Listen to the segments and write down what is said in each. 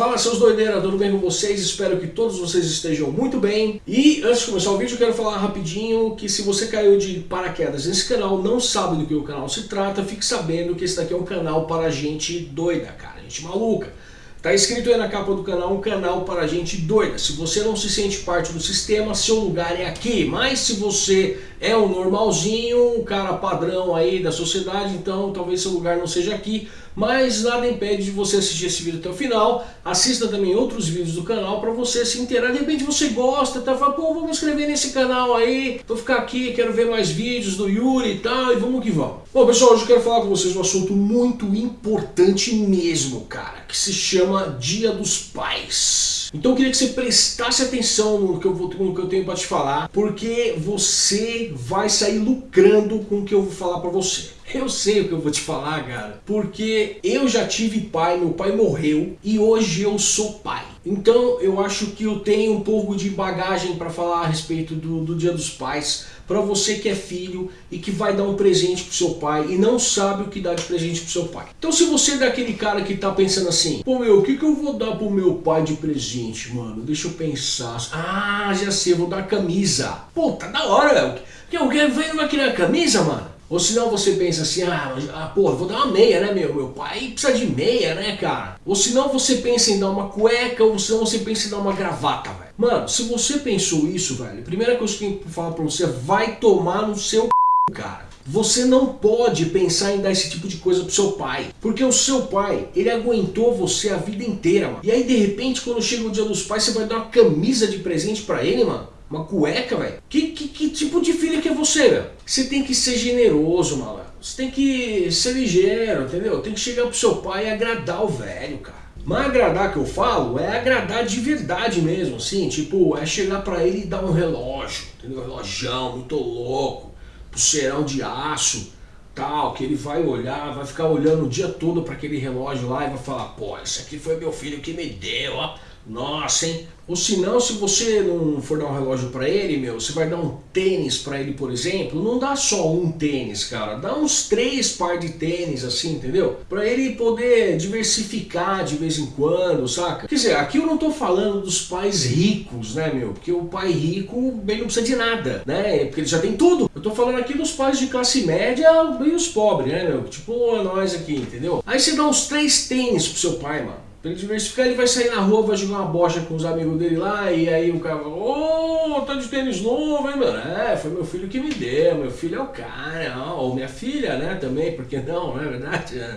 Fala seus doideiras, tudo bem com vocês? Espero que todos vocês estejam muito bem. E antes de começar o vídeo eu quero falar rapidinho que se você caiu de paraquedas nesse canal, não sabe do que o canal se trata, fique sabendo que esse daqui é um canal para gente doida, cara, gente maluca. Tá escrito aí na capa do canal, um canal para gente doida. Se você não se sente parte do sistema, seu lugar é aqui. Mas se você é um normalzinho, um cara padrão aí da sociedade, então talvez seu lugar não seja aqui. Mas nada impede de você assistir esse vídeo até o final. Assista também outros vídeos do canal para você se inteirar. De repente você gosta, tá? Fala, pô, vou me inscrever nesse canal aí, vou ficar aqui, quero ver mais vídeos do Yuri e tal, e vamos que vamos. Bom, pessoal, hoje eu quero falar com vocês um assunto muito importante mesmo, cara, que se chama Dia dos Pais. Então eu queria que você prestasse atenção no que eu, vou, no que eu tenho para te falar, porque você vai sair lucrando com o que eu vou falar para você. Eu sei o que eu vou te falar, cara, porque eu já tive pai, meu pai morreu e hoje eu sou pai. Então eu acho que eu tenho um pouco de bagagem para falar a respeito do, do Dia dos Pais, para você que é filho e que vai dar um presente pro seu pai e não sabe o que dar de presente pro seu pai. Então se você é daquele cara que tá pensando assim, pô meu, o que, que eu vou dar pro meu pai de presente, mano? Deixa eu pensar. Ah, já sei, vou dar camisa. Pô, tá da hora, eu quero ver uma querer camisa, mano. Ou senão você pensa assim, ah, ah pô, vou dar uma meia, né, meu? Meu pai precisa de meia, né, cara? Ou senão você pensa em dar uma cueca, ou senão você pensa em dar uma gravata, velho. Mano, se você pensou isso, velho, a primeira coisa que eu tenho que falar pra você é vai tomar no seu c... cara. Você não pode pensar em dar esse tipo de coisa pro seu pai. Porque o seu pai, ele aguentou você a vida inteira, mano. E aí, de repente, quando chega o dia dos pais, você vai dar uma camisa de presente pra ele, mano. Uma cueca, velho? Que, que, que, tipo de filho que é você, velho? Você tem que ser generoso, malandro. Você tem que ser ligeiro, entendeu? Tem que chegar pro seu pai e agradar o velho, cara. Mas agradar que eu falo é agradar de verdade mesmo, assim, tipo, é chegar pra ele e dar um relógio, entendeu? Relojão muito louco, pulseirão de aço, tal, que ele vai olhar, vai ficar olhando o dia todo para aquele relógio lá e vai falar, pô, esse aqui foi meu filho que me deu, ó. Nossa, hein? Ou se não, se você não for dar um relógio para ele, meu, você vai dar um tênis para ele, por exemplo, não dá só um tênis, cara. Dá uns três par de tênis, assim, entendeu? Para ele poder diversificar de vez em quando, saca? Quer dizer, aqui eu não tô falando dos pais ricos, né, meu? Porque o pai rico, bem, não precisa de nada, né? Porque ele já tem tudo. Eu tô falando aqui dos pais de classe média e os pobres, né, meu? Tipo nós aqui, entendeu? Aí você dá uns três tênis pro seu pai, mano. Pra ele diversificar, ele vai sair na rua, vai jogar uma bocha com os amigos dele lá, e aí o cara fala, ô, oh, tá de tênis novo, hein, mano? É, foi meu filho que me deu, meu filho é o cara, ou minha filha, né, também, porque não, não é verdade? É.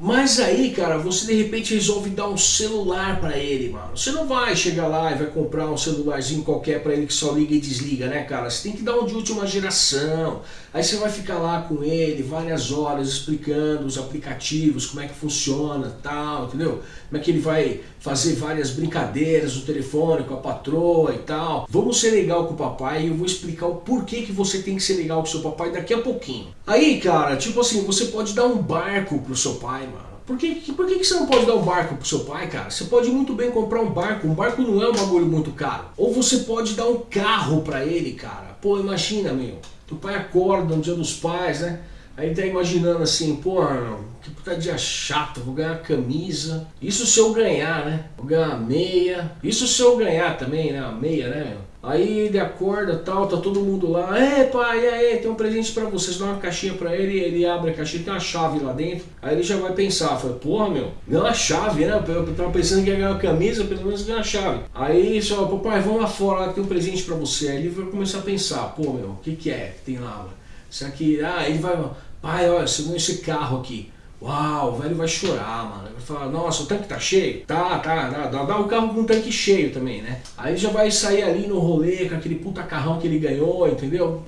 Mas aí, cara, você de repente resolve dar um celular para ele, mano. Você não vai chegar lá e vai comprar um celularzinho qualquer para ele que só liga e desliga, né, cara? Você tem que dar um de última geração. Aí você vai ficar lá com ele várias horas explicando os aplicativos, como é que funciona, tal, entendeu? Como é que ele vai fazer várias brincadeiras no telefone com a patroa e tal. Vamos ser legal com o papai e eu vou explicar o porquê que você tem que ser legal com o seu papai daqui a pouquinho. Aí, cara, tipo assim, você pode dar um barco pro seu pai. Por que, por que, você não pode dar um barco pro seu pai, cara? Você pode muito bem comprar um barco. Um barco não é um bagulho muito caro. Ou você pode dar um carro pra ele, cara. Pô, imagina, meu. Teu pai acorda no dia dos pais, né? Aí tá imaginando assim, pô, que puta dia chato, vou ganhar camisa. Isso se eu ganhar, né? Vou ganhar meia. Isso se eu ganhar também, né? Meia, né? Aí ele acorda tal, tá todo mundo lá. É pai, e aí, tem um presente pra vocês. Dá uma caixinha pra ele, ele abre a caixinha, tem uma chave lá dentro. Aí ele já vai pensar, fala, porra meu, ganhou uma chave, né? Eu tava pensando que ia ganhar uma camisa, pelo menos ganhar uma chave. Aí só, papai, vamos lá fora lá que tem um presente pra você. Aí ele vai começar a pensar, pô meu, o que que é que tem lá? Isso aqui, ah, ele vai, pai, olha, você esse carro aqui. Uau, o velho vai chorar, mano. Vai falar, nossa, o tanque tá cheio? Tá, tá, dá, dá o carro com um tanque cheio também, né? Aí já vai sair ali no rolê com aquele puta carrão que ele ganhou, entendeu?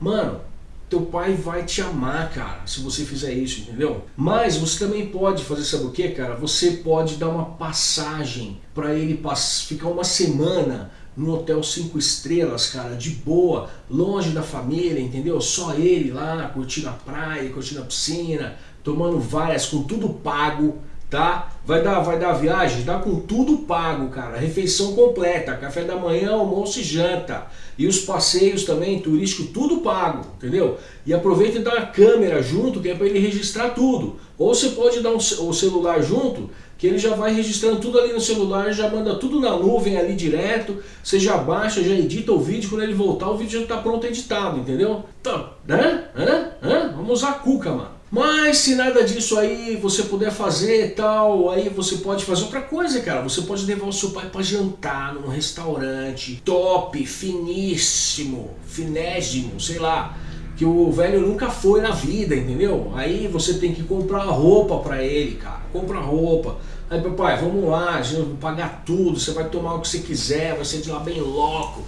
Mano, teu pai vai te amar, cara, se você fizer isso, entendeu? Mas você também pode fazer, sabe o que, cara? Você pode dar uma passagem para ele ficar uma semana no hotel 5 estrelas, cara, de boa, longe da família, entendeu? Só ele lá, curtindo a praia, curtindo a piscina, tomando várias, com tudo pago, tá? Vai dar, vai dar viagem? Dá com tudo pago, cara. Refeição completa, café da manhã, almoço e janta. E os passeios também, turístico, tudo pago, entendeu? E aproveita e dá uma câmera junto, que é para ele registrar tudo. Ou você pode dar um, o celular junto, que ele já vai registrando tudo ali no celular, já manda tudo na nuvem ali direto, você já baixa, já edita o vídeo, quando ele voltar o vídeo já está pronto editado, entendeu? Então, né? Hã? Hã? Vamos usar a cuca, mano. Mas se nada disso aí você puder fazer tal, aí você pode fazer outra coisa, cara. Você pode levar o seu pai para jantar num restaurante top, finíssimo, finésimo, sei lá que o velho nunca foi na vida, entendeu? Aí você tem que comprar roupa para ele, cara. Compra roupa. Aí, papai, vamos lá, a gente vai pagar tudo, você vai tomar o que você quiser, vai ser de lá bem louco.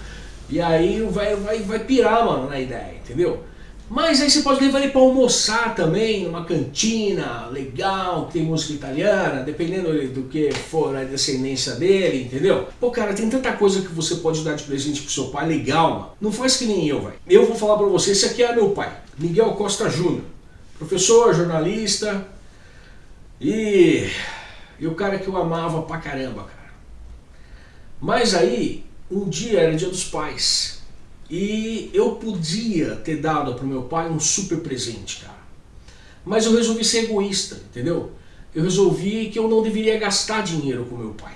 E aí o velho vai, vai pirar, mano, na ideia, entendeu? Mas aí você pode levar ele para almoçar também, numa cantina legal, que tem música italiana, dependendo do que for a descendência dele, entendeu? Pô, cara, tem tanta coisa que você pode dar de presente pro seu pai, legal, mano. Não faz que nem eu, velho. Eu vou falar para você, esse aqui é meu pai, Miguel Costa Júnior. Professor, jornalista e... e o cara que eu amava pra caramba, cara. Mas aí, um dia era dia dos pais. E eu podia ter dado para o meu pai um super presente, cara. Mas eu resolvi ser egoísta, entendeu? Eu resolvi que eu não deveria gastar dinheiro com meu pai.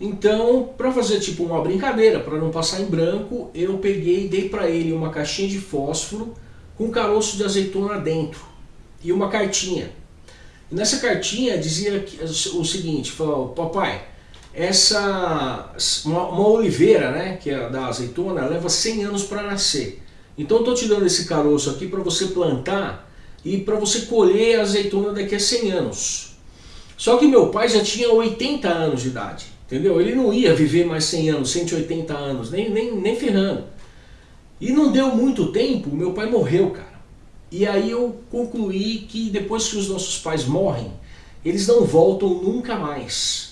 Então, para fazer tipo uma brincadeira, para não passar em branco, eu peguei e dei para ele uma caixinha de fósforo com caroço de azeitona dentro e uma cartinha. E nessa cartinha dizia o seguinte, falou, papai, essa uma, uma, oliveira, né, que é da azeitona, leva 100 anos para nascer. Então estou te dando esse caroço aqui para você plantar e para você colher a azeitona daqui a 100 anos. Só que meu pai já tinha 80 anos de idade, entendeu? Ele não ia viver mais 100 anos, 180 anos, nem, nem, nem ferrando. E não deu muito tempo, meu pai morreu, cara. E aí eu concluí que depois que os nossos pais morrem, eles não voltam nunca mais.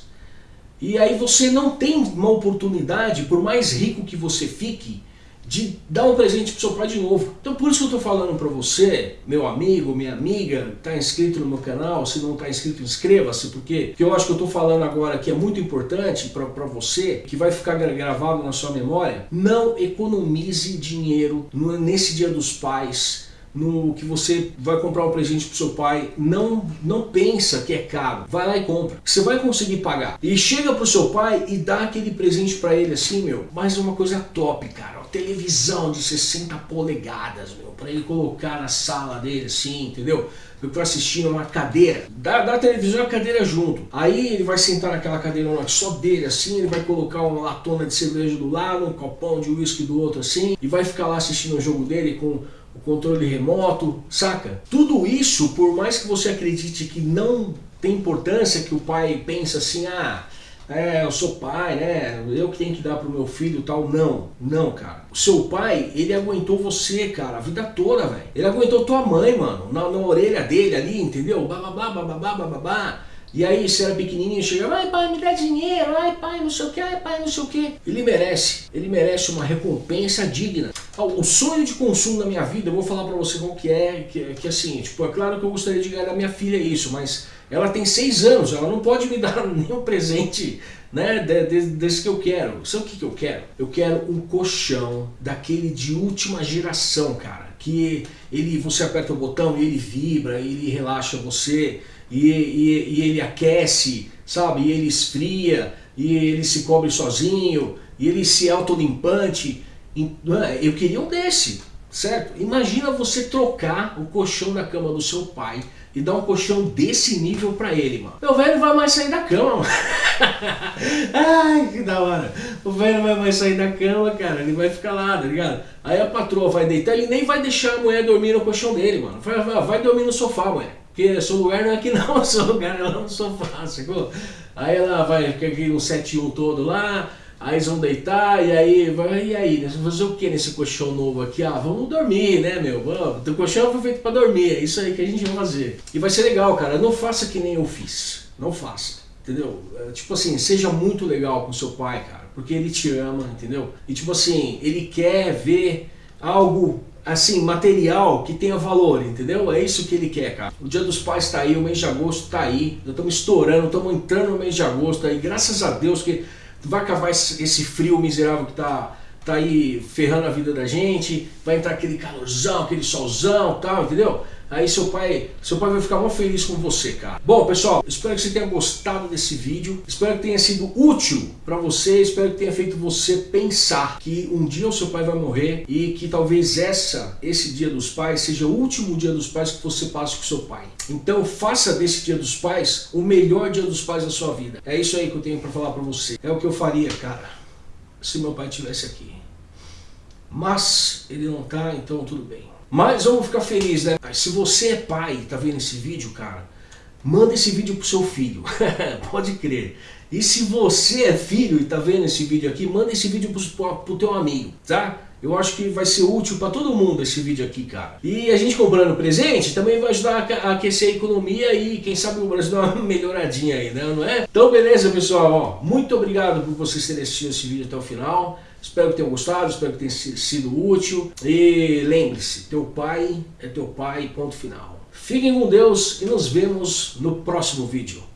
E aí você não tem uma oportunidade, por mais rico que você fique, de dar um presente pro seu pai de novo. Então por isso que eu estou falando para você, meu amigo, minha amiga, está inscrito no meu canal, se não está inscrito inscreva-se, porque que eu acho que eu estou falando agora que é muito importante para você, que vai ficar gravado na sua memória, não economize dinheiro nesse dia dos pais, no que você vai comprar um presente pro seu pai, não, não pensa que é caro, vai lá e compra, você vai conseguir pagar. E chega pro seu pai e dá aquele presente para ele assim, meu, mas uma coisa top, cara, televisão de 60 polegadas, meu, para ele colocar na sala dele assim, entendeu? Eu tô assistindo uma cadeira, dá, dá a televisão e a cadeira junto. Aí ele vai sentar naquela cadeira só dele assim, ele vai colocar uma latona de cerveja do lado, um copão de uísque do outro assim, e vai ficar lá assistindo o jogo dele com o controle remoto, saca? Tudo isso, por mais que você acredite que não tem importância, que o pai pensa assim, ah, é, eu sou pai, né, eu que tenho que dar pro meu filho tal, não, não, cara. O seu pai, ele aguentou você, cara, a vida toda, velho. Ele aguentou tua mãe, mano, na, na orelha dele ali, entendeu? Bababá, bababá, bababá. E aí você era pequenininho e chegava, ai pai, me dá dinheiro, ai pai, não sei o que, ai pai, não sei o que. Ele merece, ele merece uma recompensa digna. O sonho de consumo da minha vida, eu vou falar pra você qual que é, que, que assim, tipo, é claro que eu gostaria de ganhar da minha filha isso, mas ela tem seis anos, ela não pode me dar nenhum presente né, de, de, desse que eu quero. Sabe o que, que eu quero? Eu quero um colchão daquele de última geração, cara. Que ele, você aperta o botão e ele vibra, ele relaxa você e, e, e ele aquece, sabe? E ele esfria, e ele se cobre sozinho, e ele se autolimpante. É? Eu queria um desse, certo? Imagina você trocar o colchão da cama do seu pai e dar um colchão desse nível pra ele, mano. Meu velho vai mais sair da cama, mano. Ai, que da hora. O velho vai mais sair da cama, cara. Ele vai ficar lá, tá ligado? Aí a patroa vai deitar, ele nem vai deixar a mulher dormir no colchão dele, mano. Vai, vai, vai dormir no sofá, mulher. Porque seu lugar não é aqui não, seu lugar é lá no sofá, sacou? Aí ela vai, fica aqui no 7-1 todo lá, aí eles vão deitar, e aí, vai, e aí, né? fazer o que nesse colchão novo aqui? Ah, vamos dormir, né, meu? O colchão foi feito pra dormir, é isso aí que a gente vai fazer. E vai ser legal, cara, não faça que nem eu fiz, não faça, entendeu? É, tipo assim, seja muito legal com seu pai, cara, porque ele te ama, entendeu? E tipo assim, ele quer ver algo assim, material que tenha valor, entendeu? É isso que ele quer, cara. O dia dos pais está aí, o mês de agosto está aí, nós estamos estourando, estamos entrando no mês de agosto aí, graças a Deus que vai acabar esse frio miserável que está tá aí ferrando a vida da gente, vai entrar aquele calorzão, aquele solzão tal, entendeu? Aí seu pai, seu pai vai ficar muito feliz com você, cara. Bom, pessoal, espero que você tenha gostado desse vídeo, espero que tenha sido útil para você, espero que tenha feito você pensar que um dia o seu pai vai morrer e que talvez essa, esse dia dos pais seja o último dia dos pais que você passa com seu pai. Então faça desse dia dos pais o melhor dia dos pais da sua vida. É isso aí que eu tenho para falar para você. É o que eu faria, cara, se meu pai estivesse aqui. Mas ele não tá, então tudo bem. Mas vamos ficar felizes, né? Se você é pai e tá vendo esse vídeo, cara, manda esse vídeo pro seu filho. Pode crer. E se você é filho e tá vendo esse vídeo aqui, manda esse vídeo pro, pro teu amigo, tá? Eu acho que vai ser útil para todo mundo esse vídeo aqui, cara. E a gente comprando presente também vai ajudar a aquecer a economia e quem sabe o Brasil dar uma melhoradinha aí, né? Não é? Então beleza, pessoal. Ó, muito obrigado por vocês terem assistido esse vídeo até o final. Espero que tenham gostado, espero que tenha sido útil. E lembre-se, teu pai é teu pai, ponto final. Fiquem com Deus e nos vemos no próximo vídeo.